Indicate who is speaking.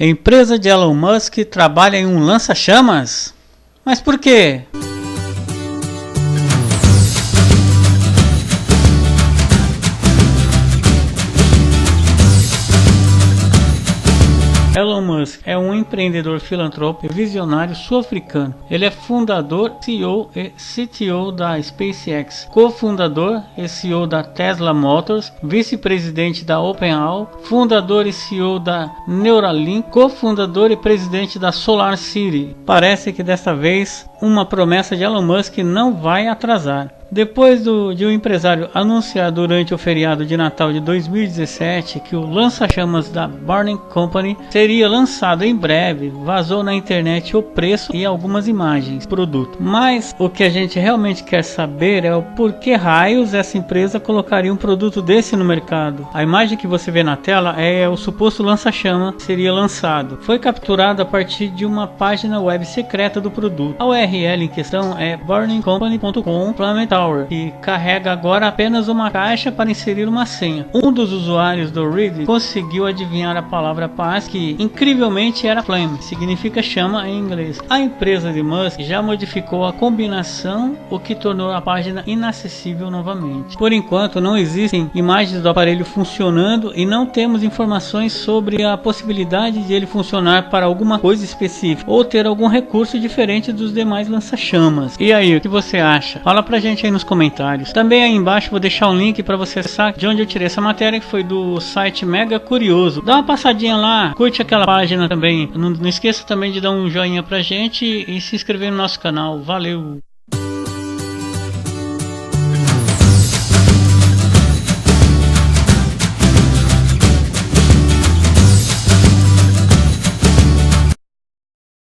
Speaker 1: A empresa de Elon Musk trabalha em um lança-chamas? Mas por quê? Elon Musk é um empreendedor filantropo e visionário sul-africano. Ele é fundador, CEO e CTO da SpaceX, cofundador e CEO da Tesla Motors, vice-presidente da OpenAI, fundador e CEO da Neuralink, cofundador e presidente da SolarCity. Parece que desta vez uma promessa de Elon Musk não vai atrasar. Depois do, de um empresário anunciar durante o feriado de Natal de 2017 que o lança-chamas da Burning Company seria lançado em breve, vazou na internet o preço e algumas imagens do produto. Mas o que a gente realmente quer saber é o porquê raios essa empresa colocaria um produto desse no mercado. A imagem que você vê na tela é o suposto lança-chama seria lançado. Foi capturado a partir de uma página web secreta do produto. A URL em questão é burningcompany.com Tower, que carrega agora apenas uma caixa para inserir uma senha. Um dos usuários do Reddit conseguiu adivinhar a palavra paz, que incrivelmente era flame, significa chama em inglês. A empresa de Musk já modificou a combinação, o que tornou a página inacessível novamente. Por enquanto, não existem imagens do aparelho funcionando e não temos informações sobre a possibilidade de ele funcionar para alguma coisa específica ou ter algum recurso diferente dos demais lança-chamas. E aí, o que você acha? Fala pra gente aí nos comentários. Também aí embaixo vou deixar um link para você acessar de onde eu tirei essa matéria, que foi do site Mega Curioso. Dá uma passadinha lá, curte aquela página também. Não, não esqueça também de dar um joinha pra gente e se inscrever no nosso canal. Valeu!